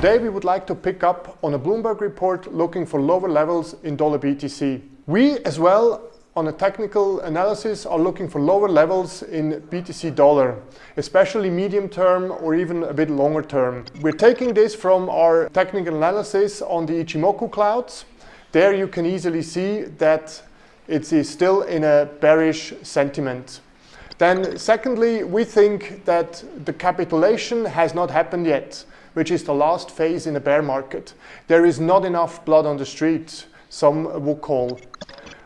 Today we would like to pick up on a Bloomberg report looking for lower levels in dollar BTC. We as well on a technical analysis are looking for lower levels in BTC dollar, especially medium term or even a bit longer term. We're taking this from our technical analysis on the Ichimoku clouds. There you can easily see that it is still in a bearish sentiment. Then secondly, we think that the capitulation has not happened yet, which is the last phase in a bear market. There is not enough blood on the street, some would call.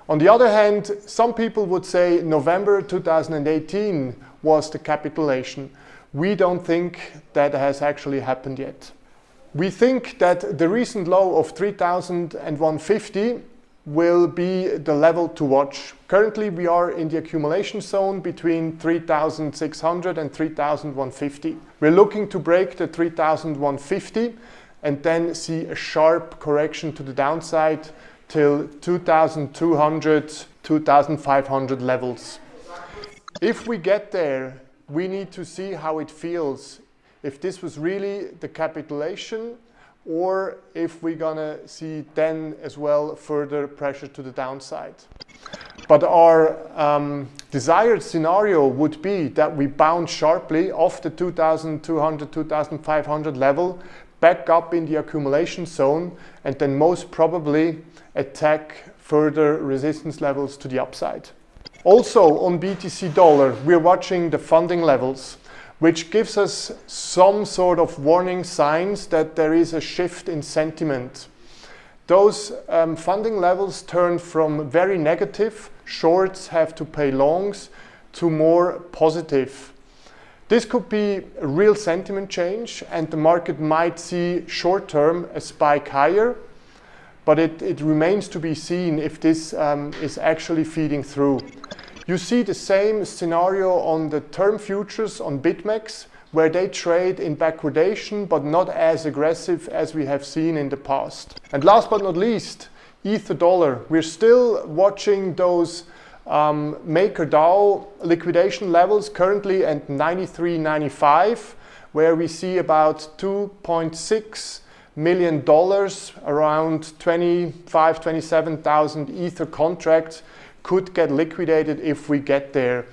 On the other hand, some people would say November 2018 was the capitulation. We don't think that has actually happened yet. We think that the recent low of 3,150 will be the level to watch. Currently we are in the accumulation zone between 3,600 and 3,150. We're looking to break the 3,150 and then see a sharp correction to the downside till 2200, 2500 levels. If we get there, we need to see how it feels. If this was really the capitulation or if we're gonna see then as well further pressure to the downside. But our um, desired scenario would be that we bounce sharply off the 2200, 2500 level back up in the accumulation zone and then most probably attack further resistance levels to the upside. Also on BTC dollar, we're watching the funding levels, which gives us some sort of warning signs that there is a shift in sentiment. Those um, funding levels turn from very negative, shorts have to pay longs, to more positive. This could be a real sentiment change and the market might see short term a spike higher but it, it remains to be seen if this um, is actually feeding through. You see the same scenario on the term futures on BitMEX, where they trade in backwardation, but not as aggressive as we have seen in the past. And last but not least, Ether dollar. We're still watching those um, MakerDAO liquidation levels currently at 93.95, where we see about 2.6 million dollars, around 25, 27,000 Ether contracts could get liquidated if we get there.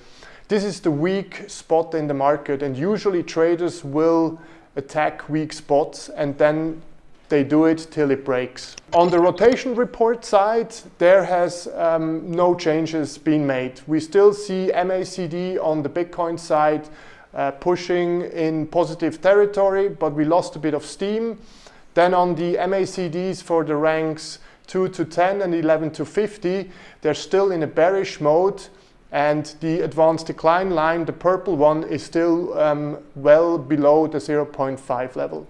This is the weak spot in the market and usually traders will attack weak spots and then they do it till it breaks. On the rotation report side, there has um, no changes been made. We still see MACD on the Bitcoin side uh, pushing in positive territory, but we lost a bit of steam. Then on the MACDs for the ranks 2 to 10 and 11 to 50, they're still in a bearish mode and the advanced decline line, the purple one, is still um, well below the 0.5 level.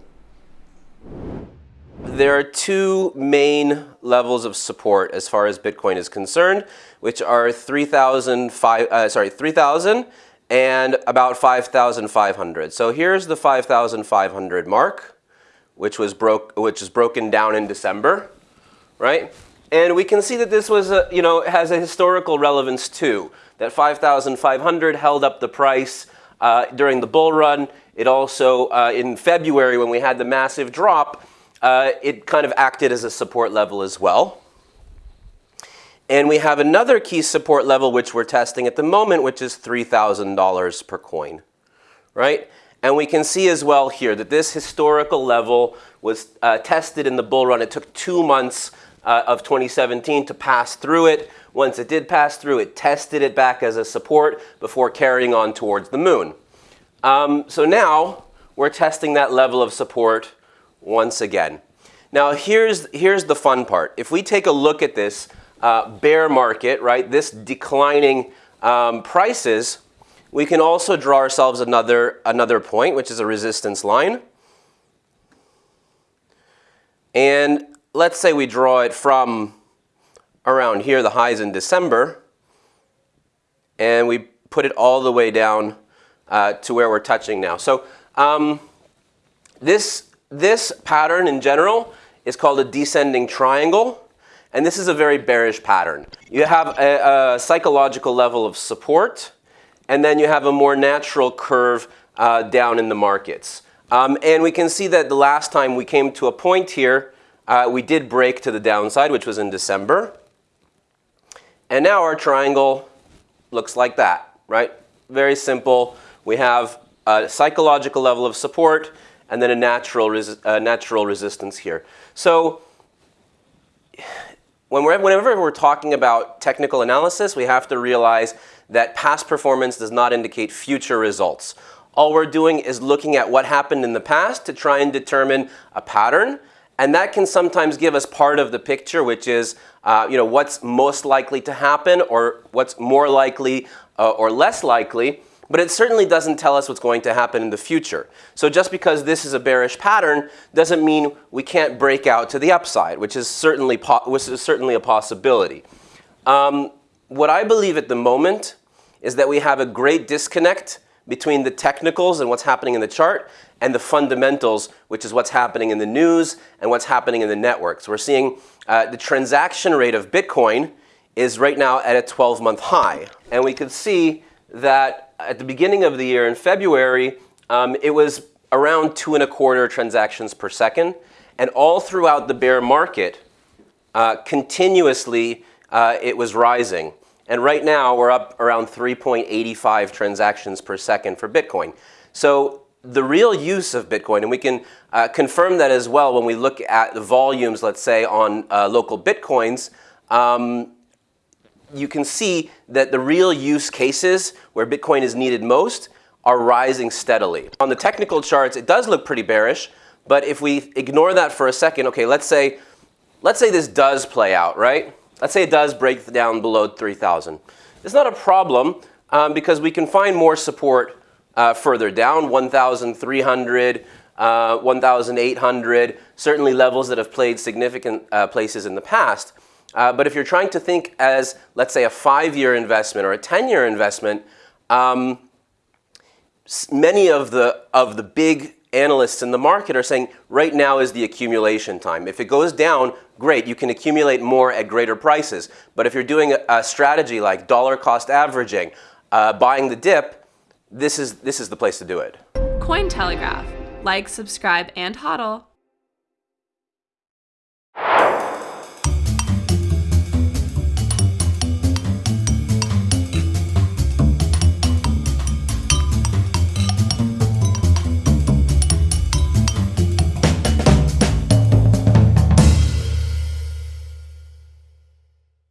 There are two main levels of support as far as Bitcoin is concerned, which are 3,000 uh, sorry, 3,000 and about 5,500. So here's the 5,500 mark which was broke, which is broken down in December, right? And we can see that this was, a, you know, has a historical relevance too. That 5,500 held up the price uh, during the bull run. It also, uh, in February when we had the massive drop, uh, it kind of acted as a support level as well. And we have another key support level which we're testing at the moment, which is $3,000 per coin, right? And we can see as well here that this historical level was uh, tested in the bull run. It took two months uh, of 2017 to pass through it. Once it did pass through, it tested it back as a support before carrying on towards the moon. Um, so now we're testing that level of support once again. Now here's, here's the fun part. If we take a look at this uh, bear market, right, this declining um, prices, we can also draw ourselves another, another point, which is a resistance line. And let's say we draw it from around here, the highs in December, and we put it all the way down uh, to where we're touching now. So um, this, this pattern in general is called a descending triangle, and this is a very bearish pattern. You have a, a psychological level of support, and then you have a more natural curve uh, down in the markets. Um, and we can see that the last time we came to a point here, uh, we did break to the downside, which was in December. And now our triangle looks like that, right? Very simple. We have a psychological level of support and then a natural, natural resistance here. So when we're, whenever we're talking about technical analysis, we have to realize that past performance does not indicate future results. All we're doing is looking at what happened in the past to try and determine a pattern. And that can sometimes give us part of the picture, which is uh, you know, what's most likely to happen or what's more likely uh, or less likely. But it certainly doesn't tell us what's going to happen in the future. So just because this is a bearish pattern doesn't mean we can't break out to the upside, which is certainly, which is certainly a possibility. Um, what I believe at the moment is that we have a great disconnect between the technicals and what's happening in the chart and the fundamentals, which is what's happening in the news and what's happening in the networks. We're seeing uh, the transaction rate of Bitcoin is right now at a 12-month high. And we could see that at the beginning of the year in February, um, it was around two and a quarter transactions per second. And all throughout the bear market, uh, continuously, uh, it was rising. And right now, we're up around 3.85 transactions per second for Bitcoin. So the real use of Bitcoin, and we can uh, confirm that as well when we look at the volumes, let's say, on uh, local Bitcoins, um, you can see that the real use cases where Bitcoin is needed most are rising steadily. On the technical charts, it does look pretty bearish, but if we ignore that for a second, okay, let's say, let's say this does play out, right? Let's say it does break down below 3,000. It's not a problem um, because we can find more support uh, further down, 1,300, uh, 1,800, certainly levels that have played significant uh, places in the past. Uh, but if you're trying to think as, let's say, a five-year investment or a 10-year investment, um, many of the, of the big analysts in the market are saying right now is the accumulation time. If it goes down, great, you can accumulate more at greater prices. But if you're doing a, strategy like dollar cost averaging, uh, buying the dip, this is, this is the place to do it. Cointelegraph. Like, subscribe, and hodl.